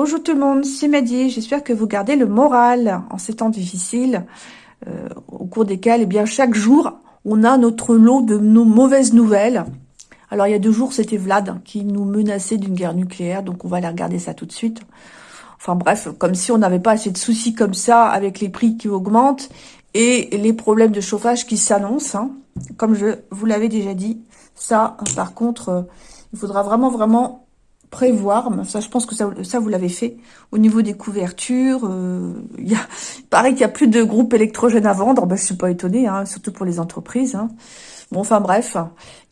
Bonjour tout le monde, c'est Maddy. J'espère que vous gardez le moral en ces temps difficiles, euh, au cours desquels, eh bien, chaque jour, on a notre lot de mauvaises nouvelles. Alors, il y a deux jours, c'était Vlad qui nous menaçait d'une guerre nucléaire, donc on va aller regarder ça tout de suite. Enfin bref, comme si on n'avait pas assez de soucis comme ça, avec les prix qui augmentent et les problèmes de chauffage qui s'annoncent. Hein. Comme je vous l'avais déjà dit, ça, par contre, euh, il faudra vraiment, vraiment prévoir, ça je pense que ça, vous l'avez fait, au niveau des couvertures, euh, il, y a, qu'il n'y a plus de groupes électrogènes à vendre, ben, je suis pas étonnée, hein, surtout pour les entreprises. Hein. Bon, enfin bref,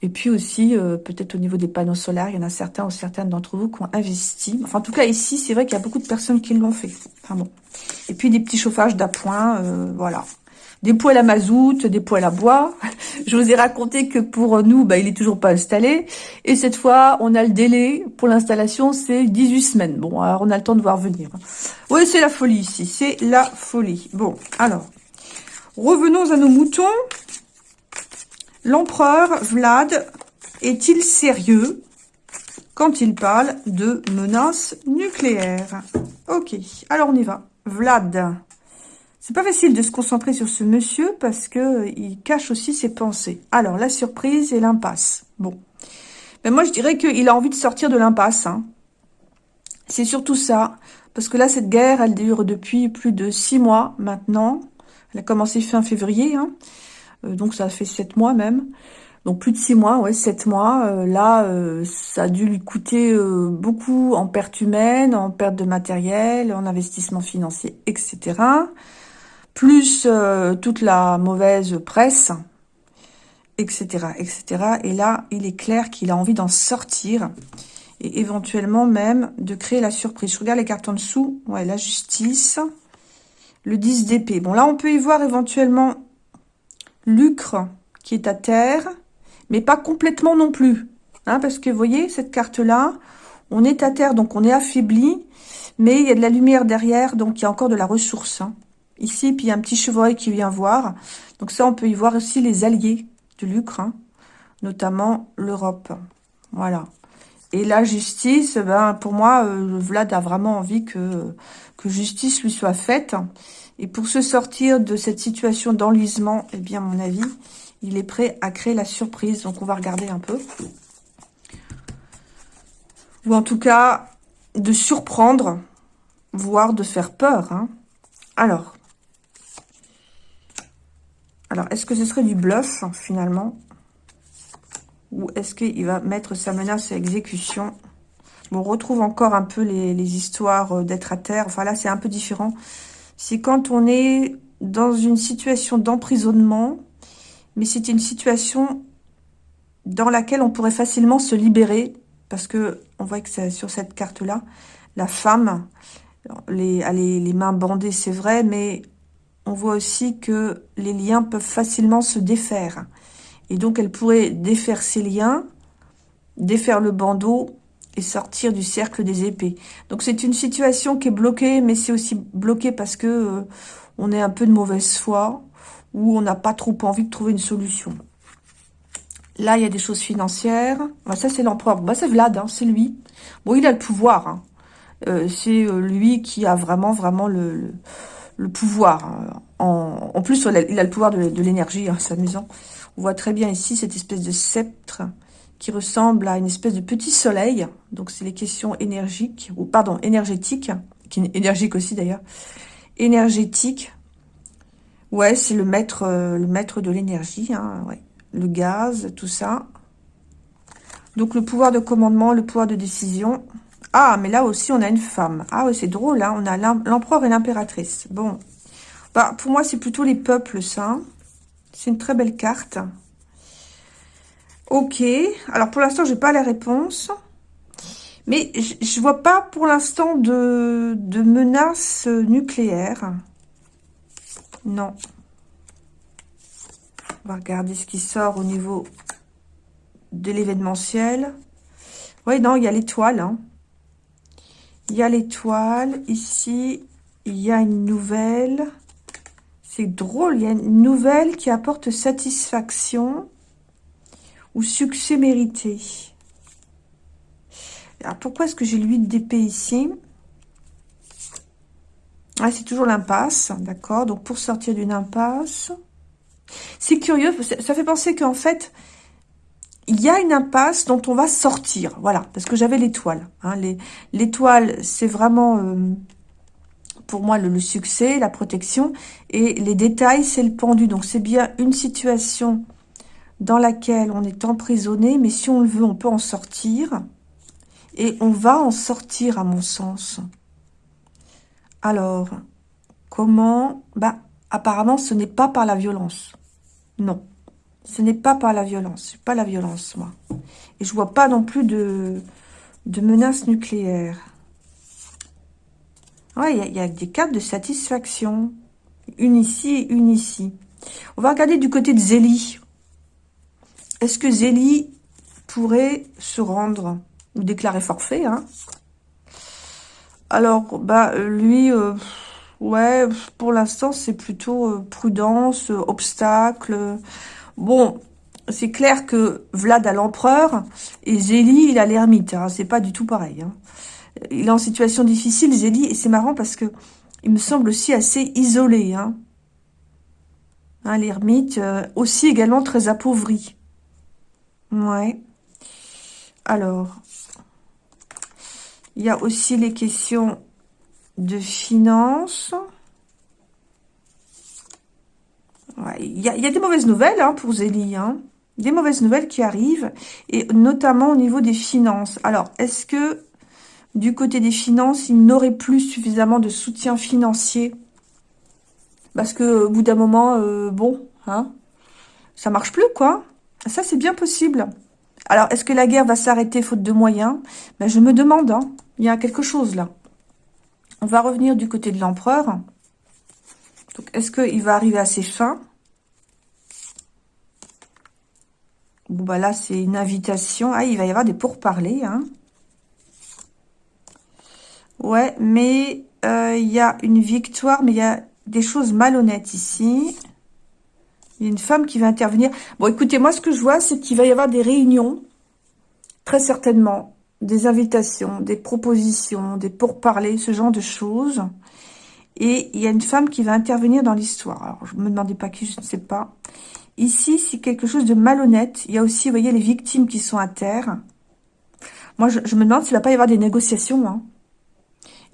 et puis aussi, euh, peut-être au niveau des panneaux solaires, il y en a certains ou certaines d'entre vous qui ont investi. Enfin, en tout cas, ici, c'est vrai qu'il y a beaucoup de personnes qui l'ont fait. Enfin bon. Et puis, des petits chauffages d'appoint, euh, voilà des poêles à mazout, des poêles à bois. Je vous ai raconté que pour nous, bah, il est toujours pas installé. Et cette fois, on a le délai pour l'installation, c'est 18 semaines. Bon, alors on a le temps de voir venir. Oui, c'est la folie ici, c'est la folie. Bon, alors, revenons à nos moutons. L'empereur Vlad est-il sérieux quand il parle de menaces nucléaires? Ok, alors on y va. Vlad, c'est pas facile de se concentrer sur ce monsieur parce que euh, il cache aussi ses pensées. Alors, la surprise et l'impasse. Bon. Mais moi, je dirais qu'il a envie de sortir de l'impasse. Hein. C'est surtout ça. Parce que là, cette guerre, elle dure depuis plus de six mois maintenant. Elle a commencé fin février. Hein. Euh, donc, ça fait sept mois même. Donc, plus de six mois, ouais, sept mois. Euh, là, ça a dû lui coûter beaucoup en perte humaine, en perte de matériel, en investissement financier, etc plus euh, toute la mauvaise presse, etc., etc. Et là, il est clair qu'il a envie d'en sortir et éventuellement même de créer la surprise. Je regarde les cartes en dessous. Ouais, la justice, le 10 d'épée. Bon, là, on peut y voir éventuellement Lucre qui est à terre, mais pas complètement non plus. Hein, parce que, vous voyez, cette carte-là, on est à terre, donc on est affaibli, mais il y a de la lumière derrière, donc il y a encore de la ressource. Hein ici, puis il y a un petit chevreuil qui vient voir. Donc ça, on peut y voir aussi les alliés du Lucre, hein, notamment l'Europe. Voilà. Et la justice, ben, pour moi, euh, Vlad a vraiment envie que, que justice lui soit faite. Et pour se sortir de cette situation d'enlisement, eh bien, à mon avis, il est prêt à créer la surprise. Donc, on va regarder un peu. Ou en tout cas, de surprendre, voire de faire peur. Hein. Alors, alors, est-ce que ce serait du bluff, finalement? Ou est-ce qu'il va mettre sa menace à exécution? On retrouve encore un peu les, histoires euh, d'être à terre. Enfin, là, c'est un peu différent. C'est quand on est dans une situation d'emprisonnement, mais c'est une situation dans laquelle on pourrait facilement se libérer, parce que on voit que sur cette carte-là, la femme, les, les mains bandées, c'est vrai, mais on voit aussi que les liens peuvent facilement se défaire. Et donc, elle pourrait défaire ses liens, défaire le bandeau et sortir du cercle des épées. Donc, c'est une situation qui est bloquée, mais c'est aussi bloqué parce que euh, on est un peu de mauvaise foi ou on n'a pas trop envie de trouver une solution. Là, il y a des choses financières. Bah, ça, c'est l'empereur. Bah, c'est Vlad, hein, c'est lui. Bon, il a le pouvoir. Hein. Euh, c'est euh, lui qui a vraiment, vraiment le le pouvoir. Hein. En, plus, il a le pouvoir de, l'énergie, hein, c'est amusant. On voit très bien ici cette espèce de sceptre qui ressemble à une espèce de petit soleil. Donc, c'est les questions énergiques, ou pardon, énergétiques, qui est énergique aussi d'ailleurs. Énergétique. Ouais, c'est le maître, euh, le maître de l'énergie, hein. Le gaz, tout ça. Donc, le pouvoir de commandement, le pouvoir de décision. Ah, mais là aussi, on a une femme. Ah oui, c'est drôle, hein. On a l'empereur et l'impératrice. Bon. Bah, pour moi, c'est plutôt les peuples, ça. C'est une très belle carte. Ok. Alors, pour l'instant, j'ai pas la réponse. Mais je vois pas, pour l'instant, de, de menaces nucléaires. Non. On va regarder ce qui sort au niveau de l'événementiel. Oui, non, il y a l'étoile, hein. Il y a l'étoile. Ici, il y a une nouvelle. C'est drôle, il y a une nouvelle qui apporte satisfaction ou succès mérité. Alors, pourquoi est-ce que j'ai l'huile d'épée ici? Ah, c'est toujours l'impasse, d'accord? Donc, pour sortir d'une impasse... C'est curieux, ça fait penser qu'en fait, il y a une impasse dont on va sortir. Voilà, parce que j'avais l'étoile. Hein. L'étoile, c'est vraiment, euh, pour moi, le, succès, la protection. Et les détails, c'est le pendu. Donc, c'est bien une situation dans laquelle on est emprisonné, mais si on le veut, on peut en sortir. Et on va en sortir, à mon sens. Alors, comment? Bah, apparemment, ce n'est pas par la violence. Non, ce n'est pas par la violence. pas la violence, moi. Et je vois pas non plus de, de menaces nucléaires. Ouais, il y, a des cartes de satisfaction. Une ici et une ici. On va regarder du côté de Zélie. Est-ce que Zélie pourrait se rendre ou déclarer forfait hein? Alors, bah, lui, euh, ouais, pour l'instant, c'est plutôt euh, prudence, euh, obstacle. Bon, c'est clair que Vlad a l'empereur et Zélie, il a l'ermite. Hein, c'est pas du tout pareil. Hein. Il est en situation difficile, Zélie, et c'est marrant parce que il me semble aussi assez isolé. Hein. hein l'ermite, aussi également très appauvri. Ouais. Alors, il y a aussi les questions de finances. Il, y a, des mauvaises nouvelles hein, pour Zélie. Hein. Des mauvaises nouvelles qui arrivent, et notamment au niveau des finances. Alors, est-ce que du côté des finances, il n'aurait plus suffisamment de soutien financier? Parce que au bout d'un moment, euh, bon, hein, ça marche plus, quoi. Ça, c'est bien possible. Alors, est-ce que la guerre va s'arrêter faute de moyens? Ben, Je me demande, hein. il y a quelque chose là. On va revenir du côté de l'empereur. Donc, est-ce qu'il va arriver à ses fins? Bon, bah là, c'est une invitation. Ah, il va y avoir des pourparlers, hein. Ouais, mais euh, il y a une victoire, mais il y a des choses malhonnêtes ici. Il y a une femme qui va intervenir. Bon, écoutez, moi, ce que je vois, c'est qu'il va y avoir des réunions, très certainement, des invitations, des propositions, des pourparlers, ce genre de choses. Et il y a une femme qui va intervenir dans l'histoire. Alors, je me demandais pas qui, je ne sais pas. Ici, c'est quelque chose de malhonnête. Il y a aussi, vous voyez, les victimes qui sont à terre. Moi, je, me demande s'il va pas y avoir des négociations. Hein.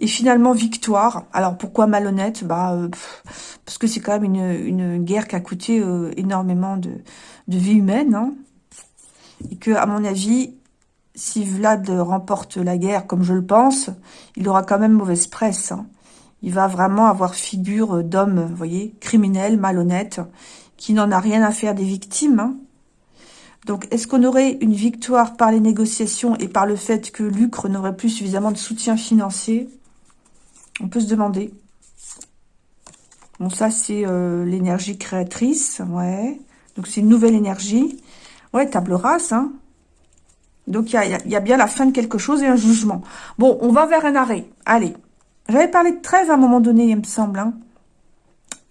Et finalement, victoire. Alors, pourquoi malhonnête? Bah, euh, Parce que c'est quand même une, guerre qui a coûté euh, énormément de, de vie humaine. Hein. Et que, à mon avis, si Vlad remporte la guerre, comme je le pense, il aura quand même mauvaise presse. Hein. Il va vraiment avoir figure d'homme, vous voyez, criminel, malhonnête, qui n'en a rien à faire des victimes. Hein. Donc, est-ce qu'on aurait une victoire par les négociations et par le fait que Lucre n'aurait plus suffisamment de soutien financier? On peut se demander. Bon, ça, c'est euh, l'énergie créatrice, ouais. Donc, c'est une nouvelle énergie. Ouais, table rase, hein. Donc, il y a, bien la fin de quelque chose et un jugement. Bon, on va vers un arrêt. Allez. J'avais parlé de trêve à un moment donné, il me semble. Hein.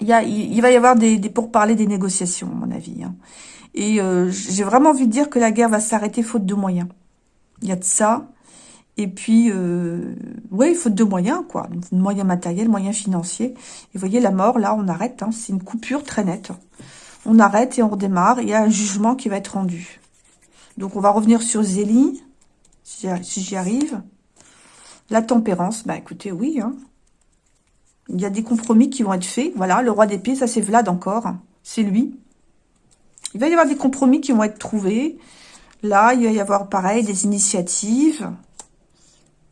Il, va y avoir des, des pourparlers, des négociations, à mon avis. Hein. Et euh, j'ai vraiment envie de dire que la guerre va s'arrêter faute de moyens. Il y a de ça. Et puis, euh, oui, faute de moyens, quoi. Moyens matériels, moyens financiers. Et voyez, la mort, là, on arrête. Hein. C'est une coupure très nette. On arrête et on redémarre. Il y a un jugement qui va être rendu. Donc, on va revenir sur Zélie, si j'y arrive. La tempérance, bah écoutez, oui. Hein. Il y a des compromis qui vont être faits. Voilà, le roi d'épée, ça c'est Vlad encore. C'est lui. Il va y avoir des compromis qui vont être trouvés. Là, il va y avoir, pareil, des initiatives.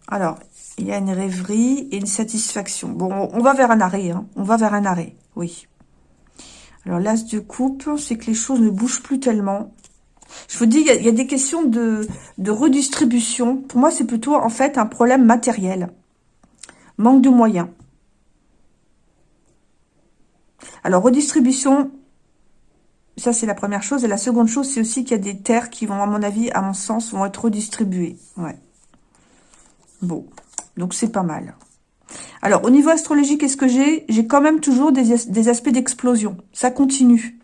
Alors, il y a une rêverie et une satisfaction. Bon, on va vers un arrêt. Hein. On va vers un arrêt, oui. Alors, l'as de coupe, c'est que les choses ne bougent plus tellement. Je vous dis, il y, a, des questions de, de redistribution. Pour moi, c'est plutôt, en fait, un problème matériel. Manque de moyens. Alors, redistribution, ça, c'est la première chose. Et la seconde chose, c'est aussi qu'il y a des terres qui vont, à mon avis, à mon sens, vont être redistribuées. Ouais. Bon. Donc, c'est pas mal. Alors, au niveau astrologique, qu'est-ce que j'ai? J'ai quand même toujours des, aspects d'explosion. Ça continue.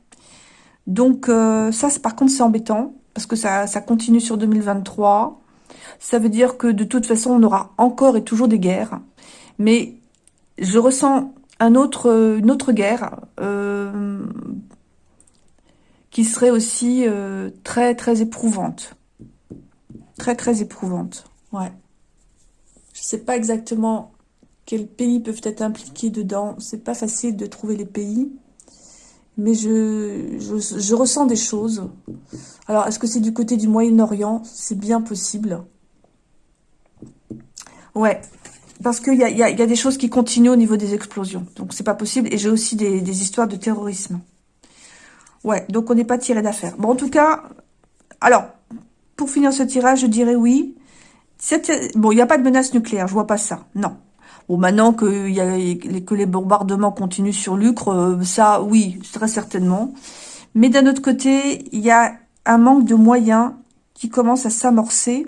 Donc, euh, ça, par contre, c'est embêtant. Parce que ça, ça continue sur 2023. Ça veut dire que, de toute façon, on aura encore et toujours des guerres. Mais je ressens autre, une autre guerre euh, qui serait aussi euh, très, très éprouvante. Très, très éprouvante. Ouais. Je sais pas exactement quels pays peuvent être impliqués dedans. C'est pas facile de trouver les pays. Mais je, je, je ressens des choses. Alors, est-ce que c'est du côté du Moyen-Orient? C'est bien possible. Ouais, parce qu'il y a, y, a, des choses qui continuent au niveau des explosions. Donc, c'est pas possible. Et j'ai aussi des, histoires de terrorisme. Ouais, donc on n'est pas tiré d'affaire. Bon, en tout cas, alors, pour finir ce tirage, je dirais oui. Bon, il n'y a pas de menace nucléaire, je vois pas ça. Non. Bon, maintenant que, que les bombardements continuent sur l'Ucre, euh, ça, oui, très certainement. Mais d'un autre côté, il y a un manque de moyens qui commence à s'amorcer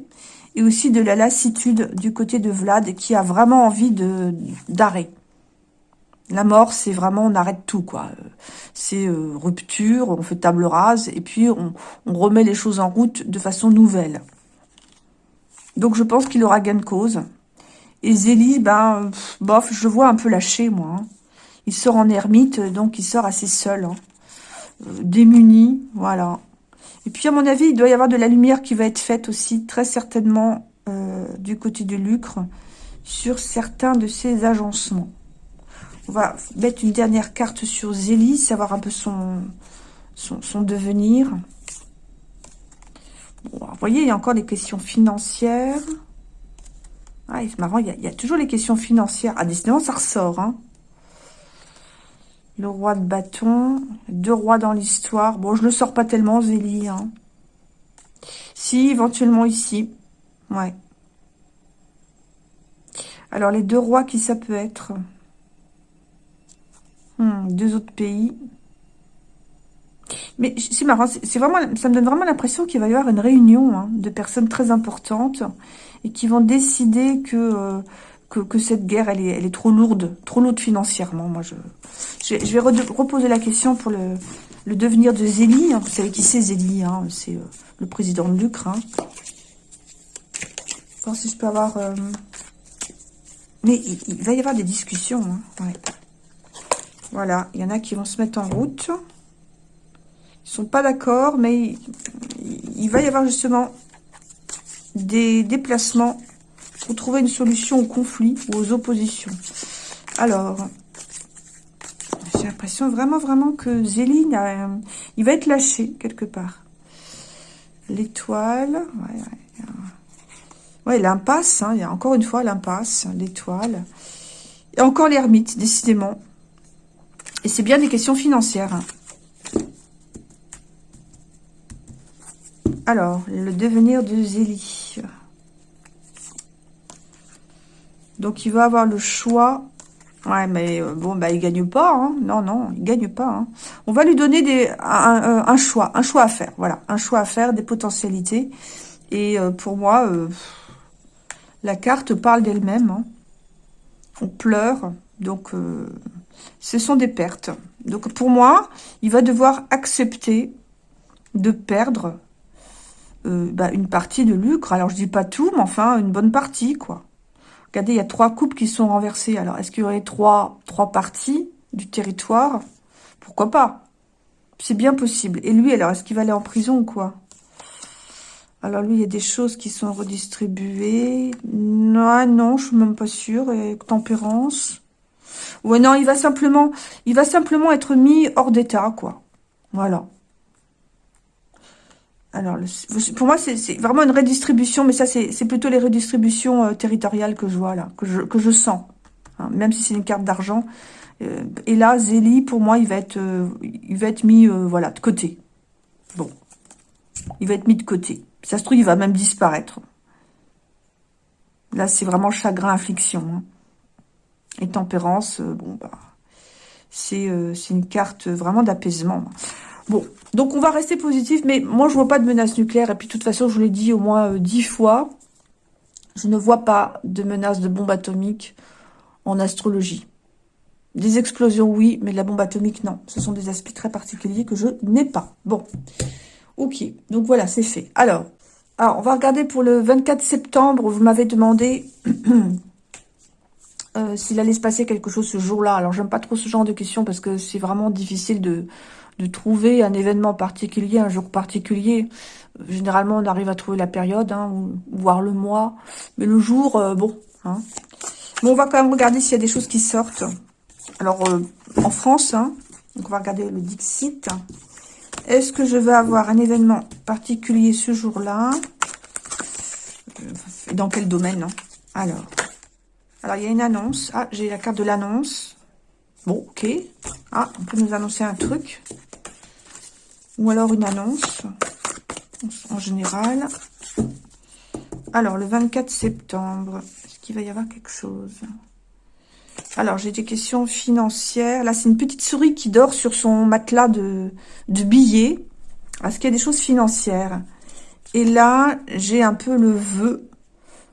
et aussi de la lassitude du côté de Vlad qui a vraiment envie de d'arrêt. La mort, c'est vraiment, on arrête tout, quoi. C'est euh, rupture, on fait table rase, et puis on, remet les choses en route de façon nouvelle. Donc je pense qu'il aura gain de cause. Et Zélie, ben, bof, je vois un peu lâché, moi. Hein. Il sort en ermite, donc il sort assez seul. Hein. Euh, démuni, voilà. Et puis, à mon avis, il doit y avoir de la lumière qui va être faite aussi, très certainement, euh, du côté de Lucre, sur certains de ses agencements. On va mettre une dernière carte sur Zélie, savoir un peu son, son, devenir. vous voyez, il y a encore des questions financières. Ah, c'est marrant, il y, a, toujours les questions financières. Ah, décidément, ça ressort. Hein. Le roi de bâton. Deux rois dans l'histoire. Bon, je ne le sors pas tellement, Zélie. Hein. Si, éventuellement ici. Ouais. Alors, les deux rois, qui ça peut être hmm, Deux autres pays. Mais c'est marrant, c'est vraiment, ça me donne vraiment l'impression qu'il va y avoir une réunion hein, de personnes très importantes et qui vont décider que, euh, que, cette guerre, elle est, elle est trop lourde, trop lourde financièrement. Moi, je, je, vais reposer la question pour le, devenir de Zélie. Hein. Vous savez qui c'est Zélie hein. C'est euh, le président de l'Ukraine. Hein. Voir si je peux avoir... Euh, mais il, va y avoir des discussions. Hein. Voilà, il y en a qui vont se mettre en route. Ils sont pas d'accord, mais il, va y avoir justement des déplacements pour trouver une solution au conflit ou aux oppositions. Alors, l'impression vraiment, vraiment que Zéline, euh, il va être lâché quelque part. L'étoile, ouais, l'impasse, hein, il y a encore une fois l'impasse, l'étoile. Et encore l'ermite, décidément. Et c'est bien des questions financières. Hein. Alors, le devenir de Zélie. Donc, il va avoir le choix. Ouais, mais euh, bon, bah, il gagne pas. Hein. Non, non, il gagne pas. Hein. On va lui donner des, un, choix, un choix à faire. Voilà, un choix à faire, des potentialités. Et euh, pour moi, euh, la carte parle d'elle-même. Hein. On pleure. Donc, ce sont des pertes. Donc, pour moi, il va devoir accepter de perdre euh, bah, une partie de lucre. Alors, je dis pas tout, mais enfin, une bonne partie, quoi. Regardez, il y a trois coupes qui sont renversées. Alors, est-ce qu'il y aurait trois, trois parties du territoire? Pourquoi pas? C'est bien possible. Et lui, alors, est-ce qu'il va aller en prison ou quoi? Alors lui, il y a des choses qui sont redistribuées. Non, non, je suis même pas sûre. Et tempérance. Ouais, non, il va simplement, il va simplement être mis hors d'état, quoi. Voilà. Alors, pour moi, c'est vraiment une redistribution, mais ça, c'est plutôt les redistributions euh, territoriales que je vois là, que je, que je sens. Hein, même si c'est une carte d'argent. Euh, et là, Zélie, pour moi, il va être, euh, il va être mis, voilà, de côté. Bon. Il va être mis de côté. Ça se trouve, il va même disparaître. Là, c'est vraiment chagrin, affliction. Hein. Et tempérance, bon, bah, c'est une carte vraiment d'apaisement. Bon, donc on va rester positif, mais moi je vois pas de menace nucléaire. Et puis de toute façon, je vous l'ai dit au moins euh, dix fois, je ne vois pas de menace de bombe atomique en astrologie. Des explosions, oui, mais de la bombe atomique, non. Ce sont des aspects très particuliers que je n'ai pas. Bon, ok, donc voilà, c'est fait. Alors, alors, on va regarder pour le 24 septembre, vous m'avez demandé euh, s'il allait se passer quelque chose ce jour-là. Alors, j'aime pas trop ce genre de questions parce que c'est vraiment difficile de, de trouver un événement particulier, un jour particulier. Généralement, on arrive à trouver la période, hein, ou, voir le mois. Mais le jour, euh, bon. Hein. Bon, on va quand même regarder s'il y a des choses qui sortent. Alors, euh, en France, hein, on va regarder le Dixit. Est-ce que je vais avoir un événement particulier ce jour-là? Dans quel domaine Alors, alors, il y a une annonce. Ah, j'ai la carte de l'annonce. Bon, ok. Ah, on peut nous annoncer un truc. Ou alors une annonce. En général. Alors, le 24 septembre. Est-ce qu'il va y avoir quelque chose? Alors, j'ai des questions financières. Là, c'est une petite souris qui dort sur son matelas de, billets. Est-ce qu'il y a des choses financières? Et là, j'ai un peu le vœu.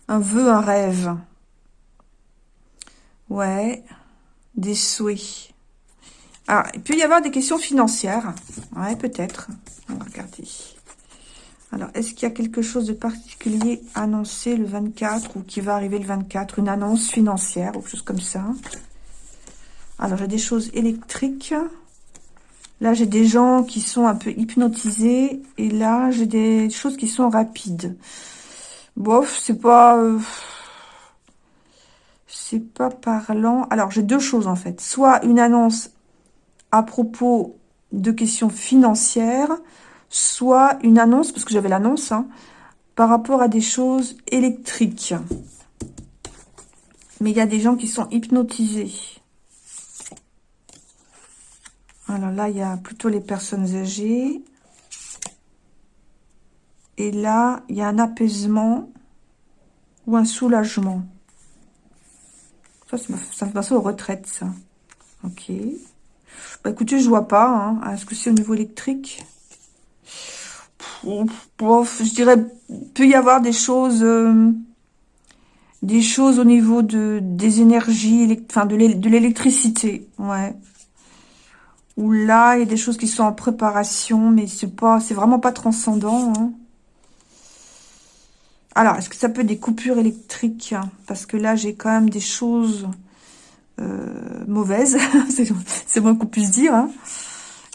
Un vœu, un rêve. Ouais, des souhaits. Ah, il peut y avoir des questions financières. Ouais, peut-être. On va regarder. Alors, est-ce qu'il y a quelque chose de particulier annoncé le 24 ou qui va arriver le 24 Une annonce financière ou quelque chose comme ça? Alors, j'ai des choses électriques. Là, j'ai des gens qui sont un peu hypnotisés. Et là, j'ai des choses qui sont rapides. Bof, c'est pas... Euh, c'est pas parlant. Alors, j'ai deux choses en fait. Soit une annonce à propos de questions financières, soit une annonce, parce que j'avais l'annonce, hein, par rapport à des choses électriques. Mais il y a des gens qui sont hypnotisés. Alors là, il y a plutôt les personnes âgées. Et là, il y a un apaisement ou un soulagement. Ça, ça me passe aux retraites, ça. Ok. Bah, écoutez, je vois pas. Hein. Est-ce que c'est au niveau électrique? Je dirais, peut y avoir des choses... Euh, des choses au niveau de des énergies, enfin de l'électricité, ouais. Ou là, il y a des choses qui sont en préparation, mais c'est pas, c'est vraiment pas transcendant. Hein. Alors, est-ce que ça peut être des coupures électriques? Parce que là, j'ai quand même des choses euh, mauvaises. c'est moins qu'on puisse dire. Hein.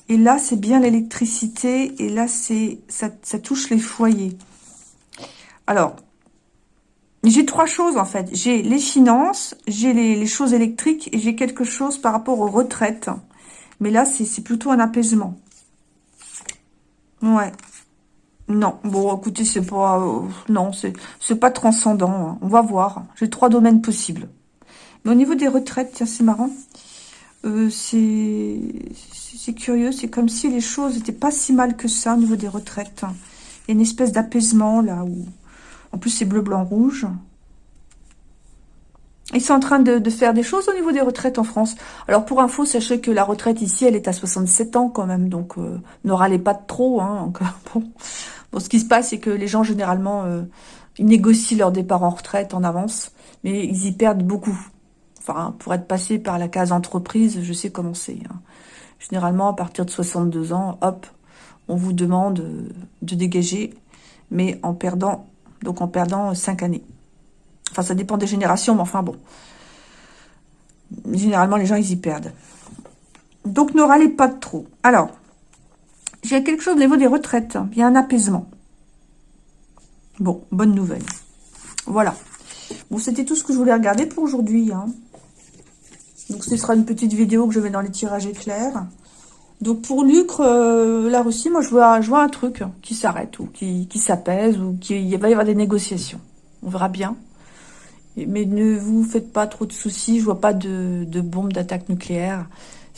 Et là, c'est bien l'électricité. Et là, c'est ça, touche les foyers. Alors, j'ai trois choses, en fait. J'ai les finances, j'ai les, les, choses électriques et j'ai quelque chose par rapport aux retraites. Mais là, c'est plutôt un apaisement. Ouais. Non, bon, écoutez, c'est pas... Euh, non, c'est pas transcendant. Hein. On va voir. J'ai trois domaines possibles. Mais au niveau des retraites, tiens, c'est marrant. Euh, c'est curieux. C'est comme si les choses n'étaient pas si mal que ça au niveau des retraites. Il y a une espèce d'apaisement, là, où... En plus, c'est bleu, blanc, rouge. Ils sont en train de, faire des choses au niveau des retraites en France. Alors, pour info, sachez que la retraite ici, elle est à 67 ans quand même. Donc, euh, ne râlez pas trop. Hein. Bon, ce qui se passe, c'est que les gens, généralement, euh, ils négocient leur départ en retraite en avance, mais ils y perdent beaucoup. Enfin, pour être passé par la case entreprise, je sais comment c'est. Hein. Généralement, à partir de 62 ans, hop, on vous demande de dégager, mais en perdant, donc en perdant 5 années. Enfin, ça dépend des générations, mais enfin bon. Généralement, les gens, ils y perdent. Donc, ne râlez pas trop. Alors, j'ai quelque chose au niveau des retraites. Il y a un apaisement. Bon, bonne nouvelle. Voilà. Bon, c'était tout ce que je voulais regarder pour aujourd'hui. Hein. Donc, ce sera une petite vidéo que je mets dans les tirages éclairs. Donc, pour Lucre, euh, là aussi, moi, je vois, je vois un truc qui s'arrête ou qui, qui s'apaise ou qui va y avoir des négociations. On verra bien. Mais ne vous faites pas trop de soucis. Je vois pas de, de bombes d'attaque nucléaire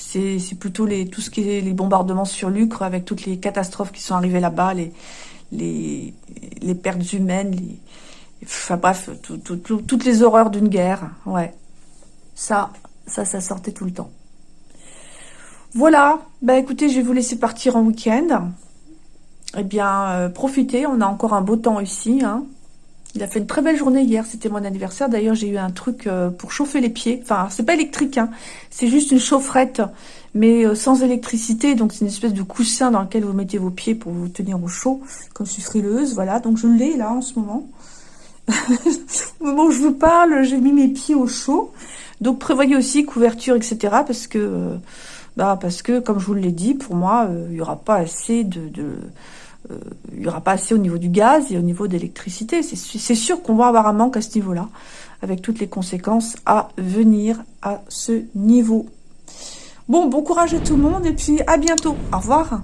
c'est plutôt les, tout ce qui est les bombardements sur Lucre, avec toutes les catastrophes qui sont arrivées là-bas, les, les, les, pertes humaines, les, enfin bref, toutes les horreurs d'une guerre. Ouais, ça, ça, ça sortait tout le temps. Voilà, bah écoutez, je vais vous laisser partir en week-end. Eh bien, euh, profitez, on a encore un beau temps ici. Hein. Il a fait une très belle journée hier, c'était mon anniversaire. D'ailleurs, j'ai eu un truc euh, pour chauffer les pieds. Enfin, c'est pas électrique, hein. c'est juste une chaufferette, mais euh, sans électricité. Donc, c'est une espèce de coussin dans lequel vous mettez vos pieds pour vous tenir au chaud. Comme je suis frileuse, voilà. Donc, je l'ai là en ce moment. Au je vous parle, j'ai mis mes pieds au chaud. Donc prévoyez aussi couverture, etc. Parce que, bah, parce que comme je vous l'ai dit, pour moi, il n'y aura pas assez de, il y aura pas assez au niveau du gaz et au niveau d'électricité. C'est sûr qu'on va avoir un manque à ce niveau-là, avec toutes les conséquences à venir à ce niveau. Bon, bon courage à tout le monde et puis à bientôt. Au revoir.